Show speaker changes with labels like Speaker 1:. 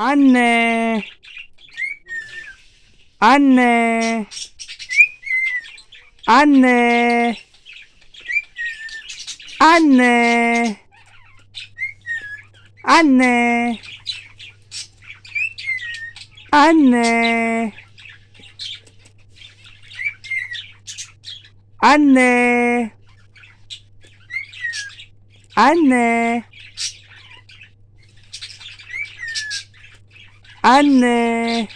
Speaker 1: Anne. Anne. Anne. Anne. Anne. Anne. Anne. Anne. Anne. Uh,